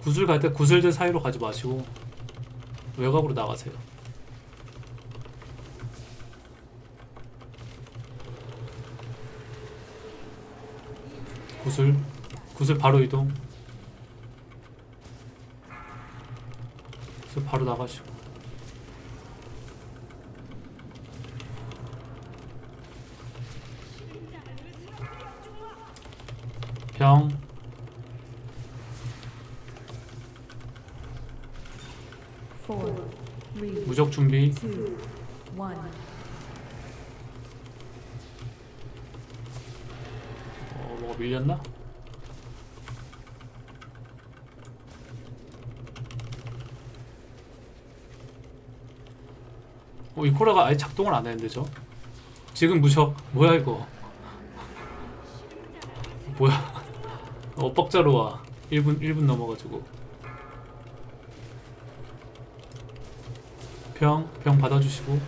구슬 갈 때 구슬들 사이로 가지 마시고 외곽으로 나가세요. 구슬 구슬 바로 이동. 구슬 바로 나가시고. Three, 무적 준비. 어, 뭐가 밀렸나? 어, 이 코라가 아예 작동을 안 했는데 저? 지금 무적. 뭐야 이거? 뭐야 엇박자로 와. 1분 1분 넘어가지고. 병, 병 받아주시고.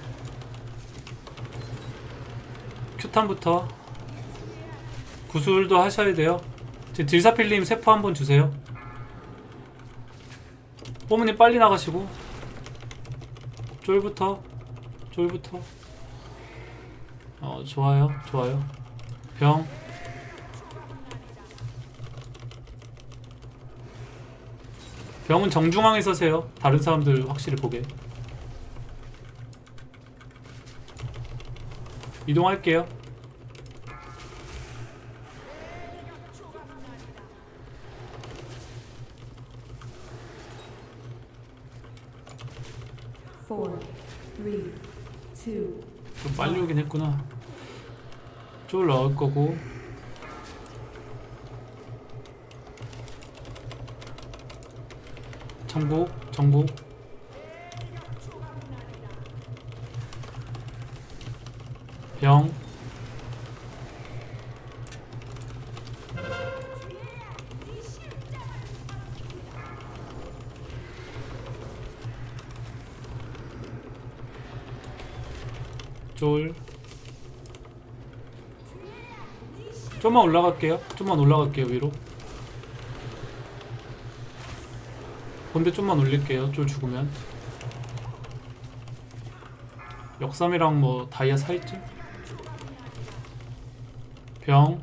큐탄부터 구슬도 하셔야 돼요. 지금 딜사필님 세포 한번 주세요. 뽀문님 빨리 나가시고. 쫄부터 쫄부터. 어 좋아요 좋아요. 병 병은 정중앙에 서세요 다른 사람들 확실히 보게 이동할게요 좀 빨리 오긴 했구나. 쫄 넣을 거고. 정복, 정복. 병. 쫄. 좀만 올라갈게요. 좀만 올라갈게요, 위로. 본대 좀만 올릴게요. 쫄 죽으면. 역삼이랑 뭐 다이아 사이쯤? 병.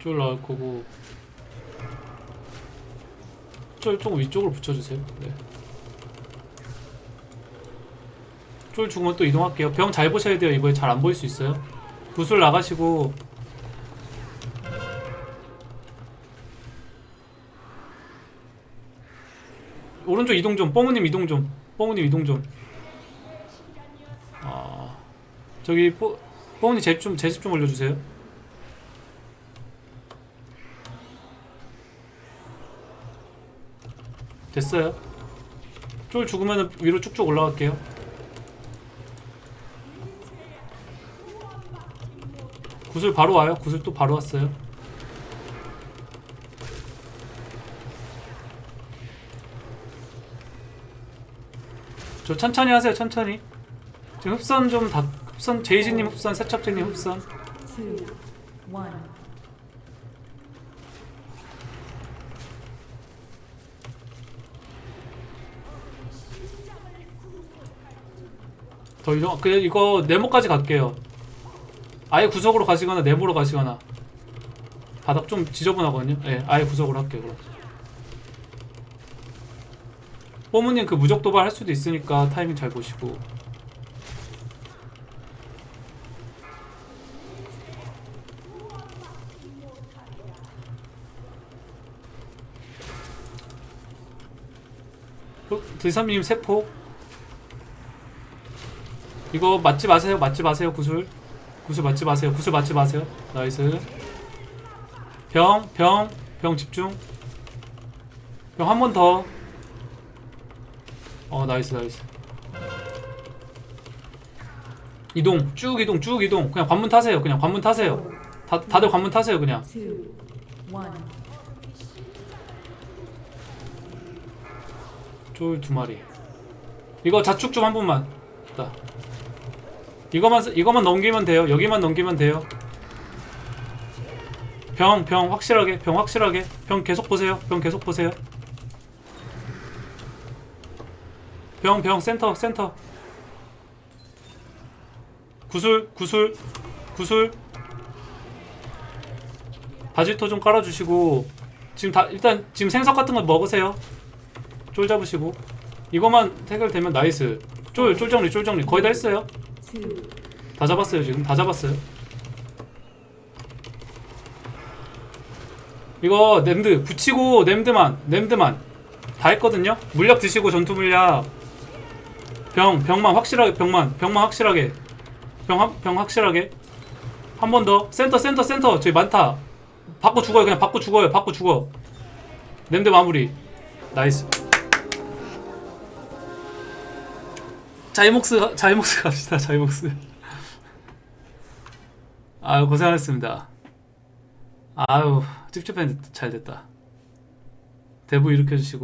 쫄 나올 거고. 쫄 조금 위쪽으로 붙여주세요. 네. 쫄 죽으면 또 이동할게요. 병 잘 보셔야 돼요. 이거에 잘 안 보일 수 있어요. 구슬 나가시고 오른쪽 이동 좀. 뽀무님 이동 좀. 뽀무님 이동 좀. 아 저기 뽀 뽀무님 제좀 제집 좀 올려주세요. 됐어요. 쫄 죽으면 위로 쭉쭉 올라갈게요. 구슬 바로 와요. 구슬 또 바로 왔어요. 저 천천히 하세요. 천천히. 지금 흡선 좀 다 흡선 제이지님 흡선 세척제님 흡선. 더 이동 그냥 이거 네모까지 갈게요. 아예 구석으로 가시거나 네모로 가시거나 바닥 좀 지저분하거든요. 예, 아예 구석으로 할게요. 그럼. 뽀무님 그 무적 도발 할 수도 있으니까 타이밍 잘 보시고. 드삼님 세포 이거 맞지 마세요 맞지 마세요 구슬 구슬 맞지 마세요. 구슬 맞지 마세요. nice. 병 병 병 집중. 병 한 번 더. 어 nice nice. 이동 쭉 이동 쭉 이동. 그냥 관문 타세요. 그냥 관문 타세요. 다, 다들 관문 타세요 그냥. 쫄 두 마리. 이거 자축 좀 한 번만. 됐다 이거만 쓰- 이거만 넘기면 돼요. 여기만 넘기면 돼요. 병 병 확실하게 병 확실하게. 병 계속 보세요. 병 계속 보세요. 병 병 센터 센터. 구슬 구슬 구슬. 바지토 좀 깔아주시고. 지금 다 일단 지금 생석 같은 거 먹으세요. 쫄 잡으시고. 이거만 해결되면 nice. 쫄, 쫄 정리 쫄 정리. 거의 다 했어요 다 잡았어요 지금. 다 잡았어요. 이거 냄드 붙이고 냄드만 냄드만. 다 했거든요? 물약 드시고 전투 물약. 병 병만 확실하게 병만 병만 확실하게. 병, 확- 병 확실하게. 한 번 더. 센터 센터 센터. 저기 많다. 받고 죽어요. 그냥 받고 죽어요. 받고 죽어. 냄드 마무리. nice 자이목스 자이목스 갑시다 자이목스. 아유 고생하셨습니다. 아유 찝찝했는데 잘 됐다. 대부 일으켜주시고